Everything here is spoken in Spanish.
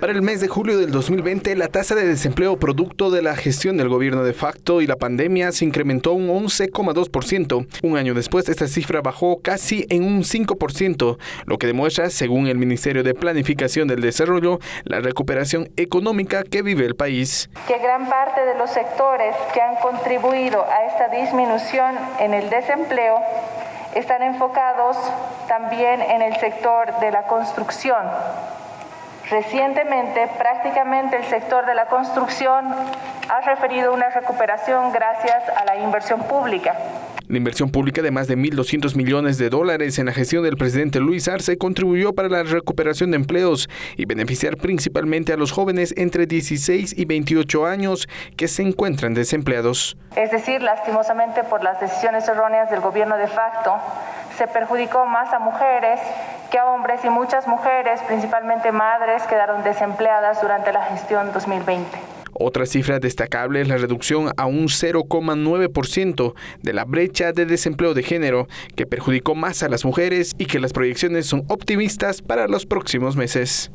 Para el mes de julio del 2020, la tasa de desempleo producto de la gestión del gobierno de facto y la pandemia se incrementó un 11,2%. Un año después, esta cifra bajó casi en un 5%, lo que demuestra, según el Ministerio de Planificación del Desarrollo, la recuperación económica que vive el país. Que gran parte de los sectores que han contribuido a esta disminución en el desempleo están enfocados también en el sector de la construcción. Recientemente, prácticamente el sector de la construcción ha referido una recuperación gracias a la inversión pública. La inversión pública de más de 1.200 millones de dólares en la gestión del presidente Luis Arce contribuyó para la recuperación de empleos y beneficiar principalmente a los jóvenes entre 16 y 28 años que se encuentran desempleados. Es decir, lastimosamente por las decisiones erróneas del gobierno de facto, se perjudicó más a mujeres que hombres y muchas mujeres, principalmente madres, quedaron desempleadas durante la gestión 2020. Otra cifra destacable es la reducción a un 0,9% de la brecha de desempleo de género, que perjudicó más a las mujeres y que las proyecciones son optimistas para los próximos meses.